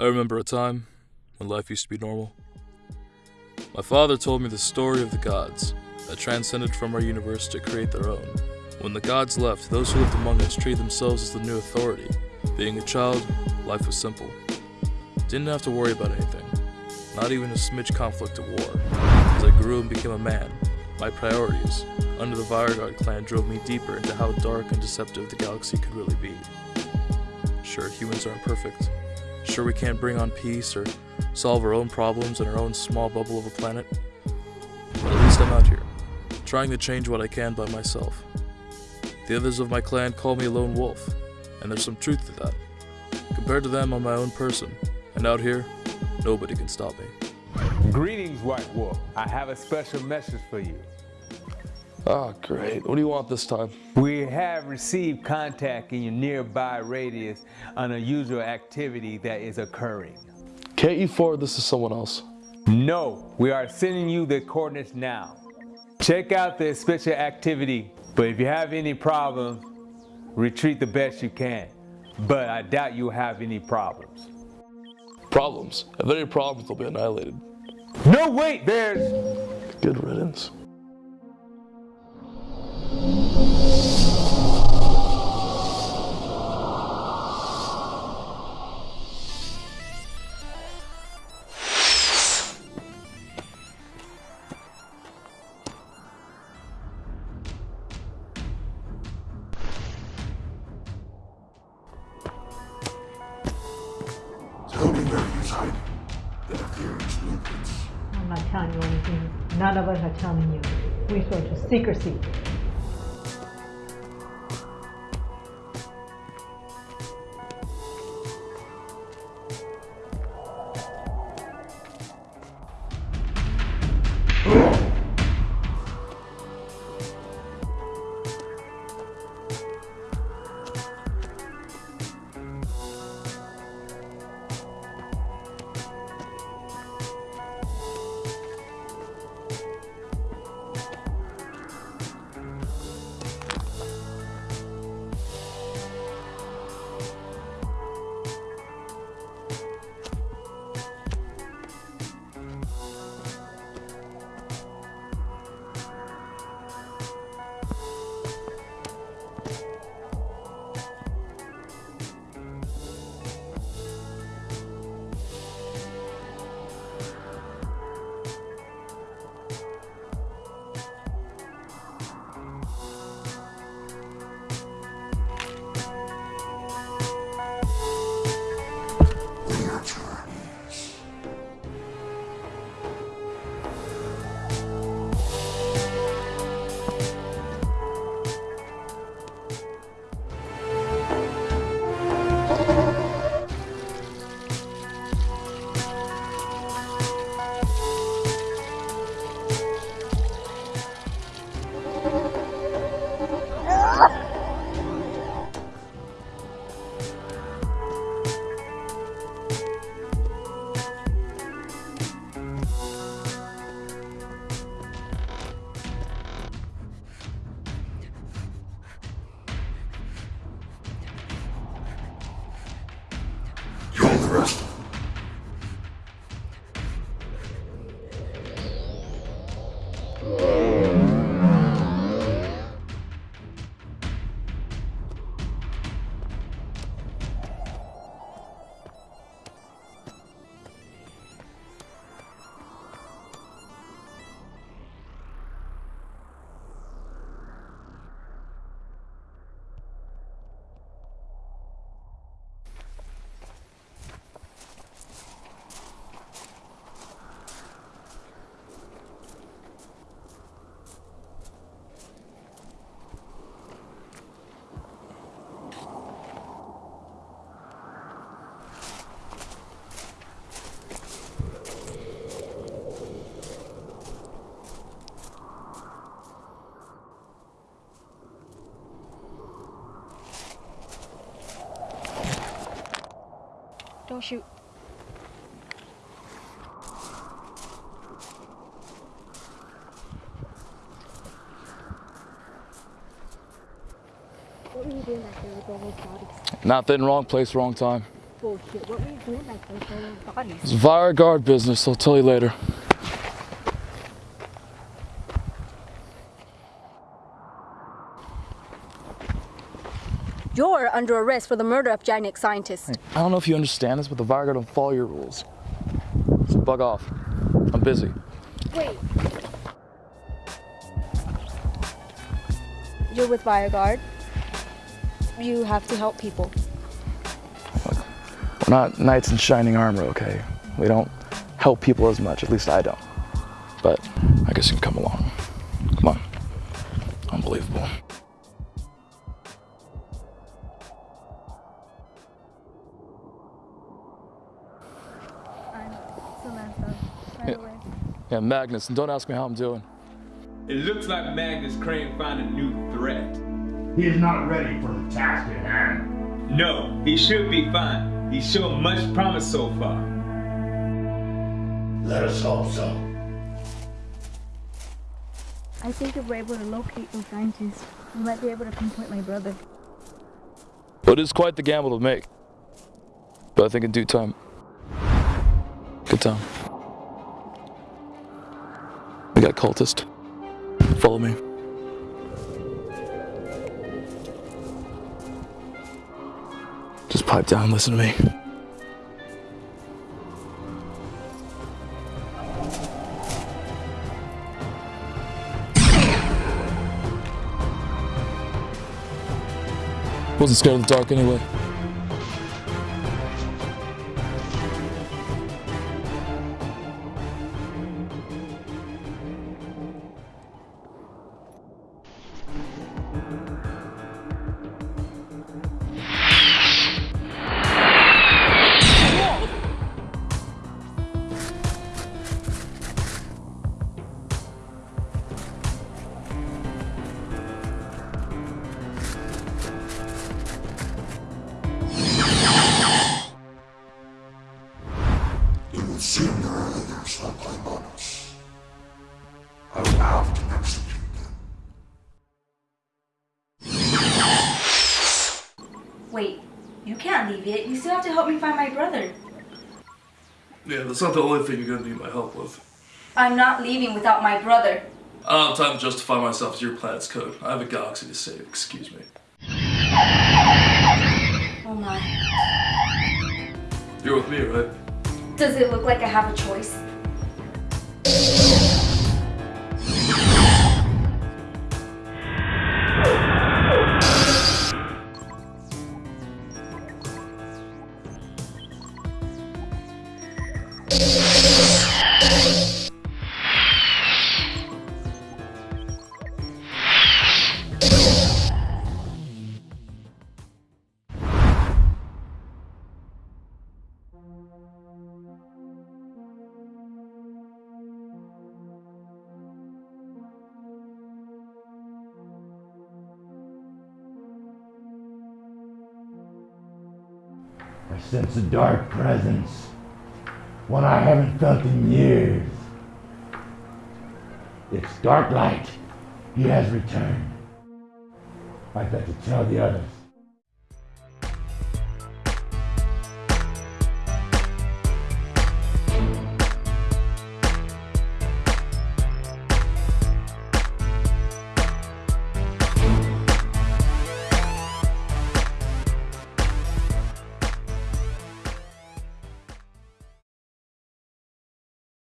I remember a time when life used to be normal. My father told me the story of the gods that transcended from our universe to create their own. When the gods left, those who lived among us treated themselves as the new authority. Being a child, life was simple. Didn't have to worry about anything, not even a smidge conflict of war. As I grew and became a man, my priorities under the Virgod clan drove me deeper into how dark and deceptive the galaxy could really be. Sure, humans aren't perfect. Sure, we can't bring on peace or solve our own problems in our own small bubble of a planet. But at least I'm out here, trying to change what I can by myself. The others of my clan call me lone wolf, and there's some truth to that. Compared to them, I'm my own person, and out here, nobody can stop me. Greetings, White Wolf. I have a special message for you. Ah, great. What do you want this time? We have received contact in your nearby radius on unusual activity that is occurring. Can't you forward this to someone else? No, we are sending you the coordinates now. Check out the special activity, but if you have any problems, retreat the best you can. But I doubt you'll have any problems. Problems? If there are any problems, they'll be annihilated. No, wait, there's... Good riddance. I'm not telling you anything. None of us are telling you. We swear to secrecy. Kill the rest of them. Don't shoot. What were you doing back there with all those bodies? Nothing, wrong place, wrong time. bullshit. What were you doing back there for those bodies? It's Guard business. I'll tell you later. You're under arrest for the murder of genetic scientist. I don't know if you understand this, but the Guard don't follow your rules. So bug off. I'm busy. Wait. You're with Guard. You have to help people. We're not knights in shining armor, okay? We don't help people as much, at least I don't. But I guess you can come along. Come on. Unbelievable. Yeah, Magnus, and don't ask me how I'm doing. It looks like Magnus Crane found a new threat. He is not ready for the task at hand. No, he should be fine. He's shown much promise so far. Let us hope so. I think if we're able to locate those scientists, we might be able to pinpoint my brother. But it is quite the gamble to make. But I think in due time. Good time. We got cultist. Follow me. Just pipe down listen to me. Wasn't scared of the dark anyway. Leave it. You still have to help me find my brother. Yeah, that's not the only thing you're gonna need my help with. I'm not leaving without my brother. I don't have time to justify myself to your planet's code. I have a galaxy to save, excuse me. Oh my. You're with me, right? Does it look like I have a choice? Sense a dark presence. One I haven't felt in years. It's dark light. He has returned. I've got to tell the others.